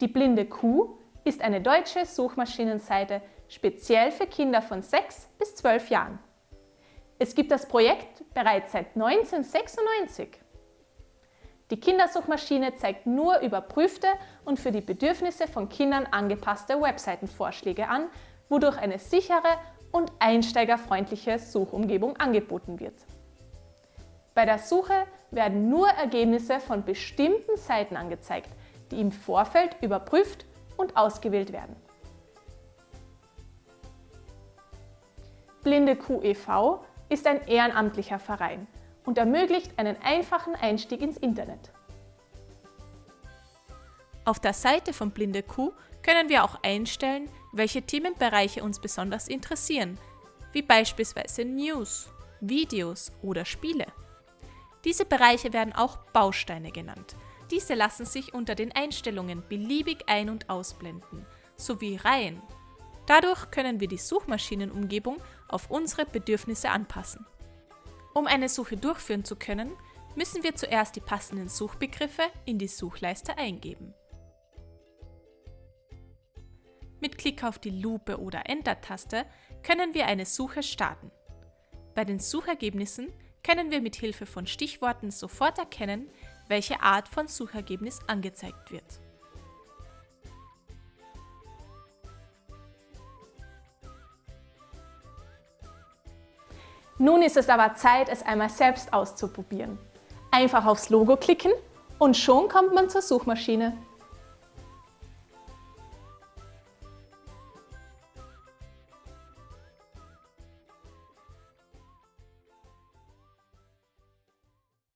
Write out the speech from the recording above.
Die blinde Kuh ist eine deutsche Suchmaschinenseite speziell für Kinder von 6 bis 12 Jahren. Es gibt das Projekt bereits seit 1996. Die Kindersuchmaschine zeigt nur überprüfte und für die Bedürfnisse von Kindern angepasste Webseitenvorschläge an, wodurch eine sichere und einsteigerfreundliche Suchumgebung angeboten wird. Bei der Suche werden nur Ergebnisse von bestimmten Seiten angezeigt, die im Vorfeld überprüft und ausgewählt werden. Blinde QEV ist ein ehrenamtlicher Verein und ermöglicht einen einfachen Einstieg ins Internet. Auf der Seite von Blinde Kuh können wir auch einstellen, welche Themenbereiche uns besonders interessieren, wie beispielsweise News, Videos oder Spiele. Diese Bereiche werden auch Bausteine genannt. Diese lassen sich unter den Einstellungen beliebig ein- und ausblenden, sowie Reihen. Dadurch können wir die Suchmaschinenumgebung auf unsere Bedürfnisse anpassen. Um eine Suche durchführen zu können, müssen wir zuerst die passenden Suchbegriffe in die Suchleiste eingeben. Mit Klick auf die Lupe oder Enter-Taste können wir eine Suche starten. Bei den Suchergebnissen können wir mit Hilfe von Stichworten sofort erkennen, welche Art von Suchergebnis angezeigt wird. Nun ist es aber Zeit, es einmal selbst auszuprobieren. Einfach aufs Logo klicken und schon kommt man zur Suchmaschine.